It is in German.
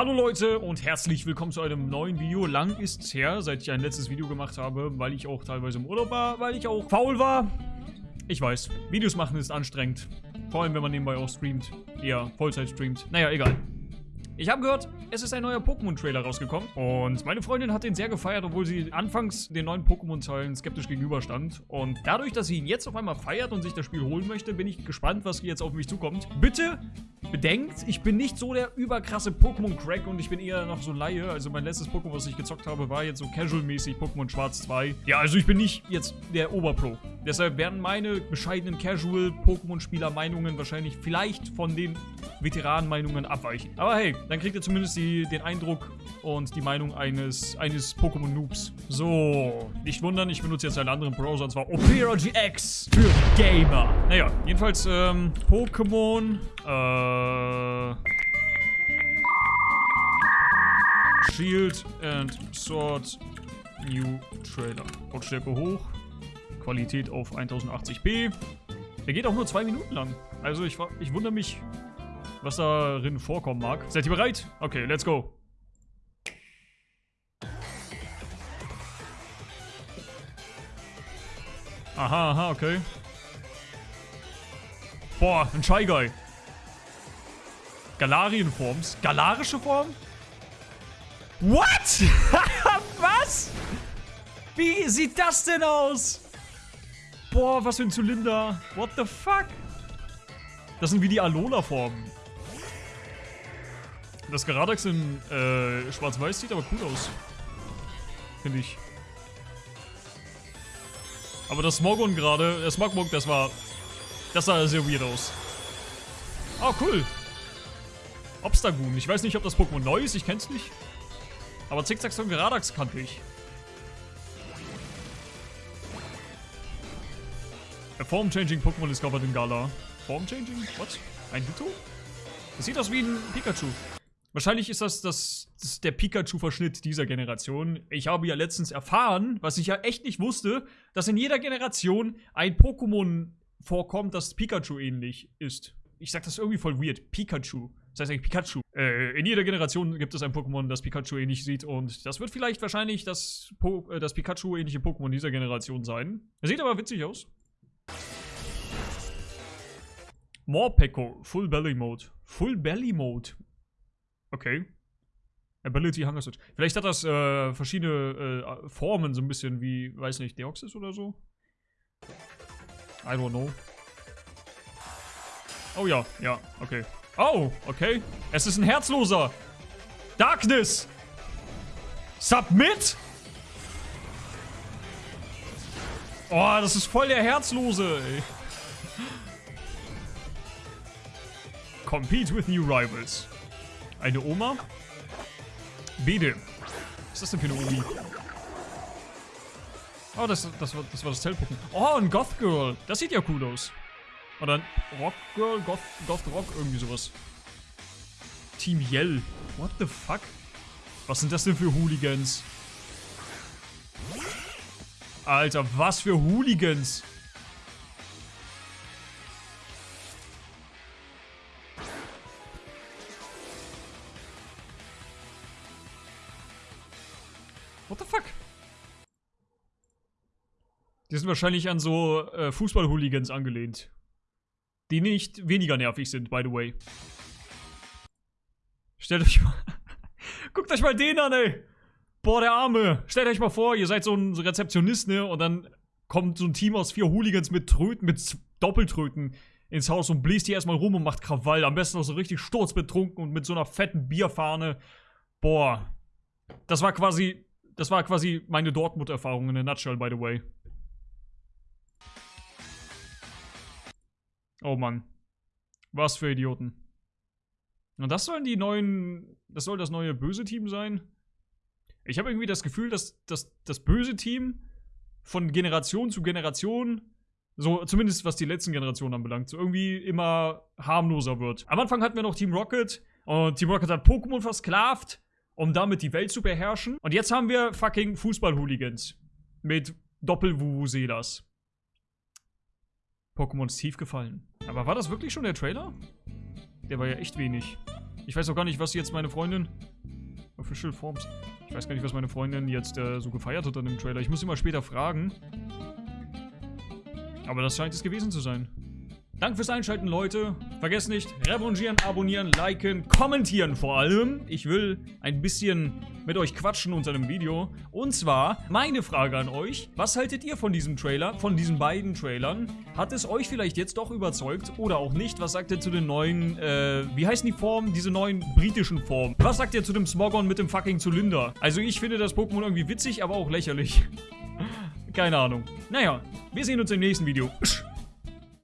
Hallo Leute und herzlich willkommen zu einem neuen Video. Lang ist es her, seit ich ein letztes Video gemacht habe, weil ich auch teilweise im Urlaub war, weil ich auch faul war. Ich weiß, Videos machen ist anstrengend. Vor allem, wenn man nebenbei auch streamt. Eher Vollzeit streamt. Naja, egal. Ich habe gehört, es ist ein neuer Pokémon-Trailer rausgekommen. Und meine Freundin hat den sehr gefeiert, obwohl sie anfangs den neuen Pokémon-Teilen skeptisch gegenüberstand. Und dadurch, dass sie ihn jetzt auf einmal feiert und sich das Spiel holen möchte, bin ich gespannt, was jetzt auf mich zukommt. Bitte bedenkt, ich bin nicht so der überkrasse Pokémon-Crack und ich bin eher noch so Laie. Also mein letztes Pokémon, was ich gezockt habe, war jetzt so casual-mäßig Pokémon Schwarz 2. Ja, also ich bin nicht jetzt der Oberpro. Deshalb werden meine bescheidenen Casual-Pokémon-Spieler-Meinungen wahrscheinlich vielleicht von den Veteranen-Meinungen abweichen. Aber hey, dann kriegt ihr zumindest die, den Eindruck und die Meinung eines, eines Pokémon-Noobs. So, nicht wundern, ich benutze jetzt einen anderen Browser und zwar Opera GX für Gamer. Naja, jedenfalls ähm, Pokémon, äh... Shield and Sword New Trailer. Lautstärke hoch. Qualität auf 1080p. Der geht auch nur zwei Minuten lang. Also ich, ich wundere mich, was darin vorkommen mag. Seid ihr bereit? Okay, let's go. Aha, aha, okay. Boah, ein Shy Guy. Galarienforms. Galarische Form? What? was? Wie sieht das denn aus? Boah, was für ein Zylinder. What the fuck? Das sind wie die Alola-Formen. Das Garadex in äh, schwarz-weiß sieht aber cool aus. Finde ich. Aber das Smogon gerade, der Smogmog, das war... Das sah sehr weird aus. Oh, cool. Obstagoon. Ich weiß nicht, ob das Pokémon neu ist, ich kenn's nicht. Aber Zickzacks und Gradax kannte ich. A Form-Changing Pokémon discovered in Gala. Form-Changing? What? Ein Ditto? Das sieht aus wie ein Pikachu. Wahrscheinlich ist das, das, das der Pikachu-Verschnitt dieser Generation. Ich habe ja letztens erfahren, was ich ja echt nicht wusste, dass in jeder Generation ein Pokémon vorkommt, das Pikachu ähnlich ist. Ich sag das irgendwie voll weird. Pikachu. Das heißt eigentlich Pikachu. Äh, in jeder Generation gibt es ein Pokémon, das Pikachu ähnlich sieht und das wird vielleicht wahrscheinlich das, po äh, das Pikachu-ähnliche Pokémon dieser Generation sein. Er sieht aber witzig aus. Morpeko, Full Belly Mode. Full Belly Mode. Okay. Ability Hunger Switch. Vielleicht hat das äh, verschiedene äh, Formen, so ein bisschen wie, weiß nicht, Deoxys oder so? I don't know. Oh ja, ja, okay. Oh, okay. Es ist ein Herzloser. Darkness. Submit? Oh, das ist voll der Herzlose, ey. Compete with new rivals. Eine Oma? Bede. Was ist das denn für eine Omi? Oh, das, das, war, das war das Zellpuppen. Oh, ein Goth Girl. Das sieht ja cool aus. Oder ein Rock Girl, Goth, Goth Rock, irgendwie sowas. Team Yell. What the fuck? Was sind das denn für Hooligans? Alter, was für Hooligans? What the fuck? Die sind wahrscheinlich an so äh, Fußball-Hooligans angelehnt. Die nicht weniger nervig sind, by the way. Stellt euch mal... Guckt euch mal den an, ey! Boah, der Arme! Stellt euch mal vor, ihr seid so ein Rezeptionist, ne? Und dann kommt so ein Team aus vier Hooligans mit Tröten, mit Doppeltröten ins Haus und bläst hier erstmal rum und macht Krawall. Am besten noch so richtig sturzbetrunken und mit so einer fetten Bierfahne. Boah. Das war quasi das war quasi meine Dortmund-Erfahrung in a nutshell, by the way. Oh Mann. Was für Idioten. Und das sollen die neuen. Das soll das neue böse Team sein? Ich habe irgendwie das Gefühl, dass, dass das böse Team von Generation zu Generation, so zumindest was die letzten Generationen anbelangt, so irgendwie immer harmloser wird. Am Anfang hatten wir noch Team Rocket und Team Rocket hat Pokémon versklavt um damit die Welt zu beherrschen. Und jetzt haben wir fucking Fußball-Hooligans mit Doppel-Vuvuzelas. Pokémon ist tief gefallen. Aber war das wirklich schon der Trailer? Der war ja echt wenig. Ich weiß auch gar nicht, was jetzt meine Freundin... Official Forms. Ich weiß gar nicht, was meine Freundin jetzt äh, so gefeiert hat an dem Trailer. Ich muss sie mal später fragen. Aber das scheint es gewesen zu sein. Danke fürs Einschalten, Leute. Vergesst nicht, revanchieren, abonnieren, liken, kommentieren vor allem. Ich will ein bisschen mit euch quatschen unter dem Video. Und zwar, meine Frage an euch. Was haltet ihr von diesem Trailer, von diesen beiden Trailern? Hat es euch vielleicht jetzt doch überzeugt oder auch nicht? Was sagt ihr zu den neuen, äh, wie heißen die Formen? Diese neuen britischen Formen. Was sagt ihr zu dem Smogon mit dem fucking Zylinder? Also ich finde das Pokémon irgendwie witzig, aber auch lächerlich. Keine Ahnung. Naja, wir sehen uns im nächsten Video.